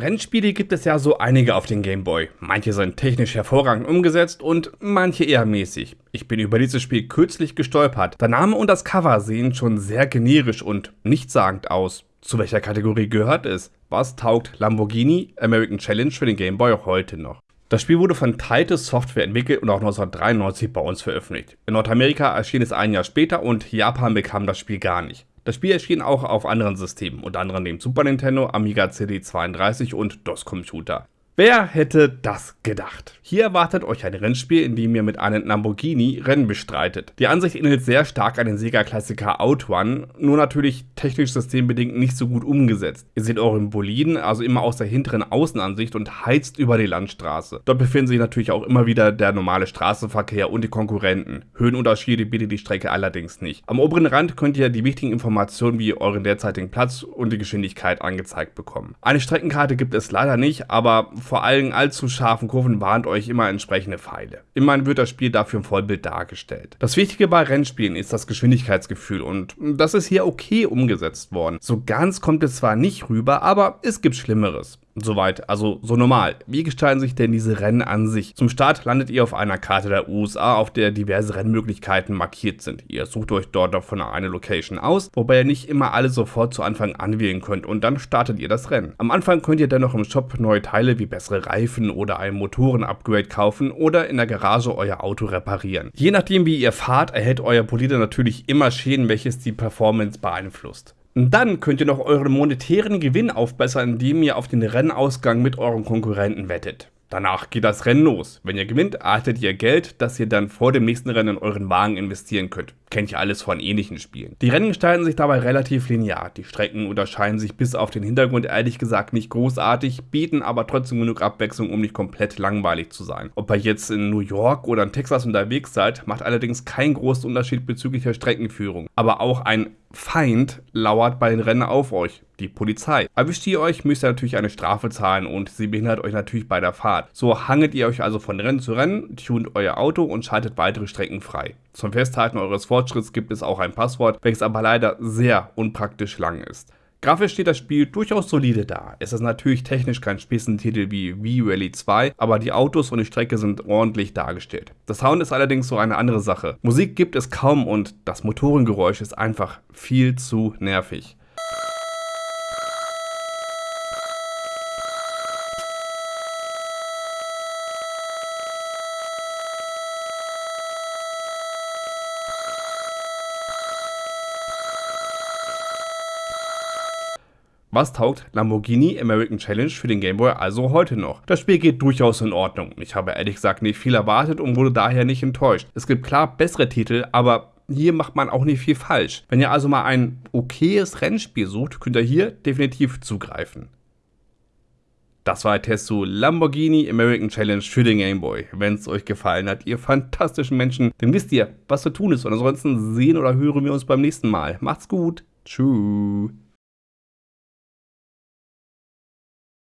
Rennspiele gibt es ja so einige auf den Game Boy. Manche sind technisch hervorragend umgesetzt und manche eher mäßig. Ich bin über dieses Spiel kürzlich gestolpert. Der Name und das Cover sehen schon sehr generisch und nichtssagend aus. Zu welcher Kategorie gehört es? Was taugt Lamborghini American Challenge für den Game Boy heute noch? Das Spiel wurde von Titus Software entwickelt und auch 1993 bei uns veröffentlicht. In Nordamerika erschien es ein Jahr später und Japan bekam das Spiel gar nicht. Das Spiel erschien auch auf anderen Systemen, unter anderem dem Super Nintendo, Amiga CD32 und DOS-Computer. Wer hätte das gedacht? Hier erwartet euch ein Rennspiel, in dem ihr mit einem Lamborghini Rennen bestreitet. Die Ansicht ähnelt sehr stark an den Sega-Klassiker Outrun, nur natürlich technisch systembedingt nicht so gut umgesetzt. Ihr seht euren Boliden also immer aus der hinteren Außenansicht und heizt über die Landstraße. Dort befinden sich natürlich auch immer wieder der normale Straßenverkehr und die Konkurrenten. Höhenunterschiede bietet die Strecke allerdings nicht. Am oberen Rand könnt ihr die wichtigen Informationen wie euren derzeitigen Platz und die Geschwindigkeit angezeigt bekommen. Eine Streckenkarte gibt es leider nicht, aber vor allen allzu scharfen Kurven warnt euch immer entsprechende Pfeile. Immerhin wird das Spiel dafür im Vollbild dargestellt. Das Wichtige bei Rennspielen ist das Geschwindigkeitsgefühl und das ist hier okay umgesetzt worden. So ganz kommt es zwar nicht rüber, aber es gibt Schlimmeres. Soweit, also so normal. Wie gestalten sich denn diese Rennen an sich? Zum Start landet ihr auf einer Karte der USA, auf der diverse Rennmöglichkeiten markiert sind. Ihr sucht euch dort davon eine Location aus, wobei ihr nicht immer alle sofort zu Anfang anwählen könnt und dann startet ihr das Rennen. Am Anfang könnt ihr dennoch im Shop neue Teile wie bessere Reifen oder ein Motoren-Upgrade kaufen oder in der Garage euer Auto reparieren. Je nachdem wie ihr fahrt, erhält euer Bolide natürlich immer Schäden, welches die Performance beeinflusst. Dann könnt ihr noch euren monetären Gewinn aufbessern, indem ihr auf den Rennausgang mit euren Konkurrenten wettet. Danach geht das Rennen los. Wenn ihr gewinnt, erhaltet ihr Geld, das ihr dann vor dem nächsten Rennen in euren Wagen investieren könnt. Kennt ihr alles von ähnlichen Spielen. Die Rennen gestalten sich dabei relativ linear. Die Strecken unterscheiden sich bis auf den Hintergrund ehrlich gesagt nicht großartig, bieten aber trotzdem genug Abwechslung, um nicht komplett langweilig zu sein. Ob ihr jetzt in New York oder in Texas unterwegs seid, macht allerdings keinen großen Unterschied bezüglich der Streckenführung. Aber auch ein Feind lauert bei den Rennen auf euch, die Polizei. Erwischt ihr euch, müsst ihr natürlich eine Strafe zahlen und sie behindert euch natürlich bei der Fahrt. So hangelt ihr euch also von Rennen zu Rennen, tunt euer Auto und schaltet weitere Strecken frei. Zum Festhalten eures Fortschritts gibt es auch ein Passwort, welches aber leider sehr unpraktisch lang ist. Grafisch steht das Spiel durchaus solide da. Es ist natürlich technisch kein Spitzentitel wie V-Rally 2, aber die Autos und die Strecke sind ordentlich dargestellt. Das Sound ist allerdings so eine andere Sache. Musik gibt es kaum und das Motorengeräusch ist einfach viel zu nervig. Was taugt Lamborghini American Challenge für den Game Boy also heute noch? Das Spiel geht durchaus in Ordnung. Ich habe ehrlich gesagt nicht viel erwartet und wurde daher nicht enttäuscht. Es gibt klar bessere Titel, aber hier macht man auch nicht viel falsch. Wenn ihr also mal ein okayes Rennspiel sucht, könnt ihr hier definitiv zugreifen. Das war ein Test zu Lamborghini American Challenge für den Game Boy. Wenn es euch gefallen hat, ihr fantastischen Menschen, dann wisst ihr, was zu tun ist. Und ansonsten sehen oder hören wir uns beim nächsten Mal. Macht's gut. Tschüss.